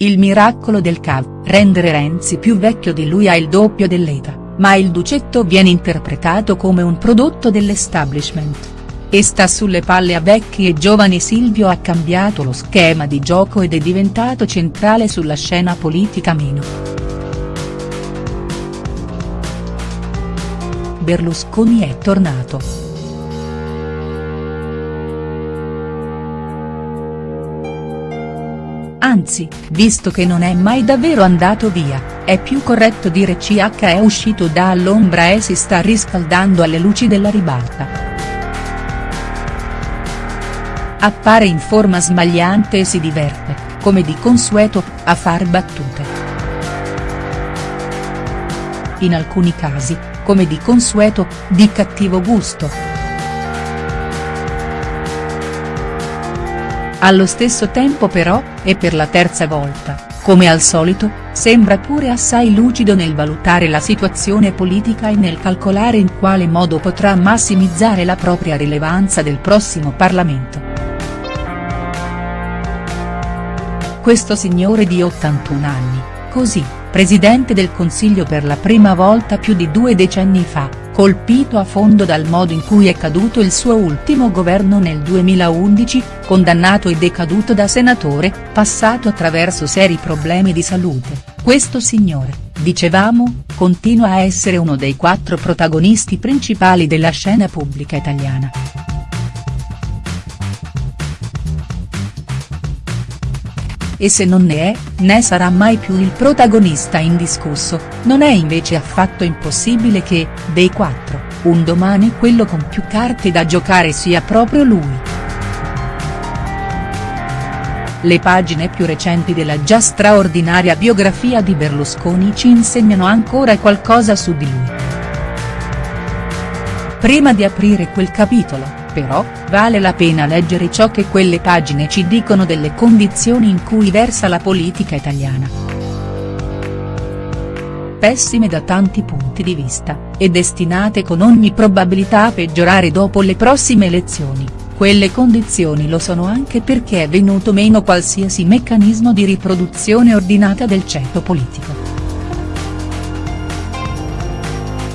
Il miracolo del CAV, rendere Renzi più vecchio di lui a il doppio dell'età, ma il Ducetto viene interpretato come un prodotto dell'establishment. E sta sulle palle a vecchi e giovani Silvio ha cambiato lo schema di gioco ed è diventato centrale sulla scena politica meno. Berlusconi è tornato. Anzi, visto che non è mai davvero andato via, è più corretto dire CH è uscito dall'ombra e si sta riscaldando alle luci della ribalta. Appare in forma smagliante e si diverte, come di consueto, a far battute. In alcuni casi, come di consueto, di cattivo gusto. Allo stesso tempo però, e per la terza volta, come al solito, sembra pure assai lucido nel valutare la situazione politica e nel calcolare in quale modo potrà massimizzare la propria rilevanza del prossimo Parlamento. Questo signore di 81 anni, così, presidente del Consiglio per la prima volta più di due decenni fa, colpito a fondo dal modo in cui è caduto il suo ultimo governo nel 2011, condannato e decaduto da senatore, passato attraverso seri problemi di salute, questo signore, dicevamo, continua a essere uno dei quattro protagonisti principali della scena pubblica italiana. E se non ne è, né sarà mai più il protagonista indiscusso, non è invece affatto impossibile che, dei quattro, un domani quello con più carte da giocare sia proprio lui. Le pagine più recenti della già straordinaria biografia di Berlusconi ci insegnano ancora qualcosa su di lui. Prima di aprire quel capitolo, però, vale la pena leggere ciò che quelle pagine ci dicono delle condizioni in cui versa la politica italiana. Pessime da tanti punti di vista, e destinate con ogni probabilità a peggiorare dopo le prossime elezioni, quelle condizioni lo sono anche perché è venuto meno qualsiasi meccanismo di riproduzione ordinata del ceto politico.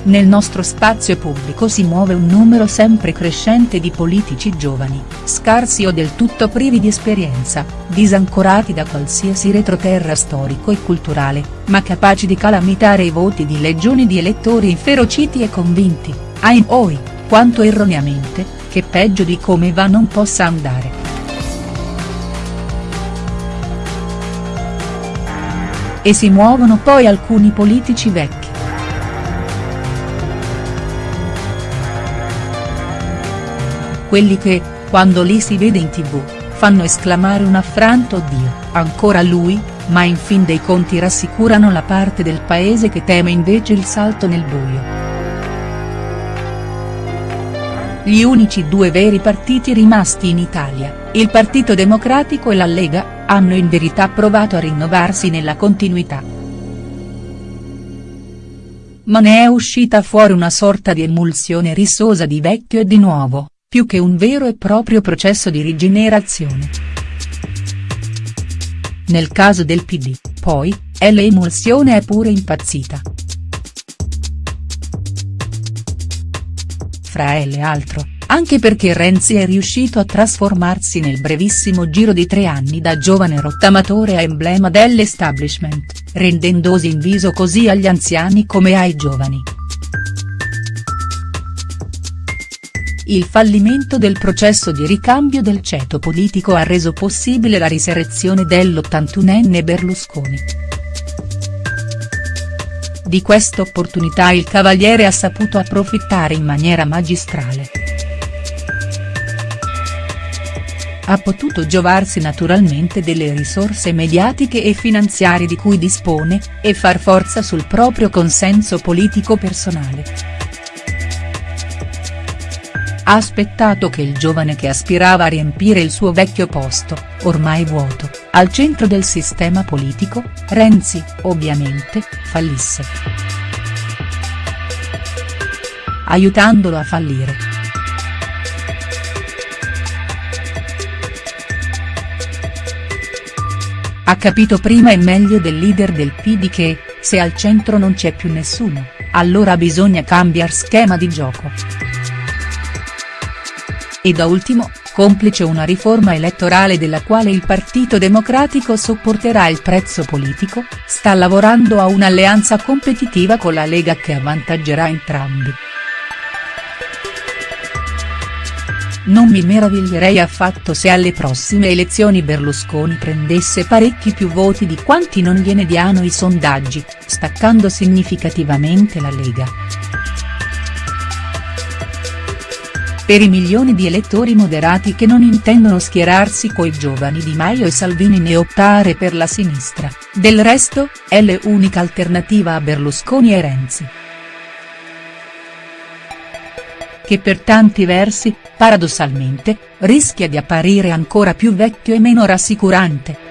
Nel nostro spazio pubblico si muove un numero sempre crescente di politici giovani, scarsi o del tutto privi di esperienza, disancorati da qualsiasi retroterra storico e culturale, ma capaci di calamitare i voti di legioni di elettori inferociti e convinti, ai oi, quanto erroneamente, che peggio di come va non possa andare. E si muovono poi alcuni politici vecchi quelli che, quando li si vede in tv, fanno esclamare un affranto Dio, ancora lui, ma in fin dei conti rassicurano la parte del paese che teme invece il salto nel buio. Gli unici due veri partiti rimasti in Italia, il Partito Democratico e la Lega, hanno in verità provato a rinnovarsi nella continuità. Ma ne è uscita fuori una sorta di emulsione rissosa di vecchio e di nuovo più che un vero e proprio processo di rigenerazione. Nel caso del PD, poi, l'emulsione è pure impazzita. Fra le altro, anche perché Renzi è riuscito a trasformarsi nel brevissimo giro di tre anni da giovane rottamatore a emblema dell'establishment, rendendosi in viso così agli anziani come ai giovani. Il fallimento del processo di ricambio del ceto politico ha reso possibile la risurrezione dell'81enne Berlusconi. Di questa opportunità il Cavaliere ha saputo approfittare in maniera magistrale. Ha potuto giovarsi naturalmente delle risorse mediatiche e finanziarie di cui dispone, e far forza sul proprio consenso politico personale ha aspettato che il giovane che aspirava a riempire il suo vecchio posto, ormai vuoto, al centro del sistema politico, Renzi, ovviamente, fallisse. Aiutandolo a fallire. ha capito prima e meglio del leader del PD che, se al centro non c'è più nessuno, allora bisogna cambiare schema di gioco. E da ultimo, complice una riforma elettorale della quale il Partito Democratico sopporterà il prezzo politico, sta lavorando a un'alleanza competitiva con la Lega che avvantaggerà entrambi. Non mi meraviglierei affatto se alle prossime elezioni Berlusconi prendesse parecchi più voti di quanti non gliene diano i sondaggi, staccando significativamente la Lega. Per i milioni di elettori moderati che non intendono schierarsi coi giovani Di Maio e Salvini né optare per la sinistra, del resto, è l'unica alternativa a Berlusconi e Renzi. Che per tanti versi, paradossalmente, rischia di apparire ancora più vecchio e meno rassicurante.